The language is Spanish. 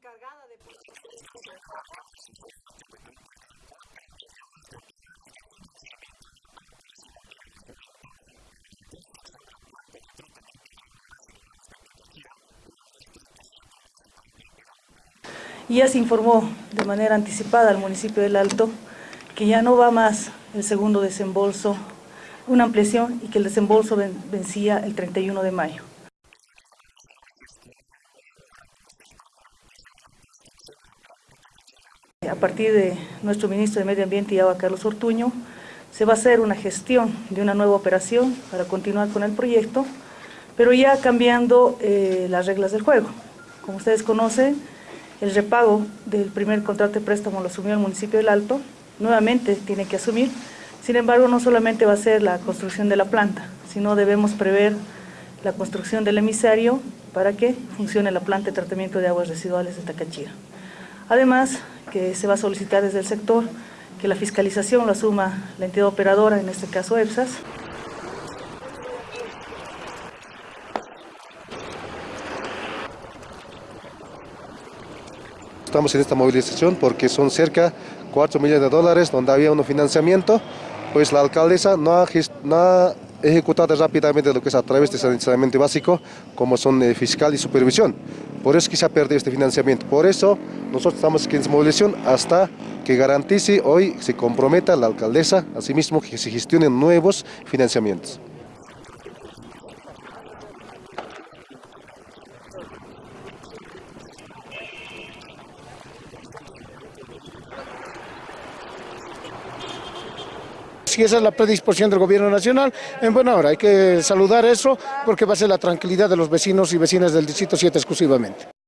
encargada de... Ya se informó de manera anticipada al municipio del Alto que ya no va más el segundo desembolso, una ampliación y que el desembolso vencía el 31 de mayo. A partir de nuestro ministro de Medio Ambiente y Agua, Carlos Ortuño, se va a hacer una gestión de una nueva operación para continuar con el proyecto, pero ya cambiando eh, las reglas del juego. Como ustedes conocen, el repago del primer contrato de préstamo lo asumió el municipio del Alto, nuevamente tiene que asumir, sin embargo no solamente va a ser la construcción de la planta, sino debemos prever la construcción del emisario para que funcione la planta de tratamiento de aguas residuales de Tacachira. Además, que se va a solicitar desde el sector que la fiscalización lo asuma la entidad operadora, en este caso EPSAS, Estamos en esta movilización porque son cerca 4 millones de dólares donde había un financiamiento, pues la alcaldesa no ha, no ha ejecutado rápidamente lo que es a través de saneamiento básico, como son eh, fiscal y supervisión. Por eso que se ha perdido este financiamiento. Por eso nosotros estamos aquí en movilización hasta que garantice hoy, se comprometa la alcaldesa, asimismo que se gestionen nuevos financiamientos. Si esa es la predisposición del gobierno nacional, en buena hora hay que saludar eso porque va a ser la tranquilidad de los vecinos y vecinas del Distrito 7 exclusivamente.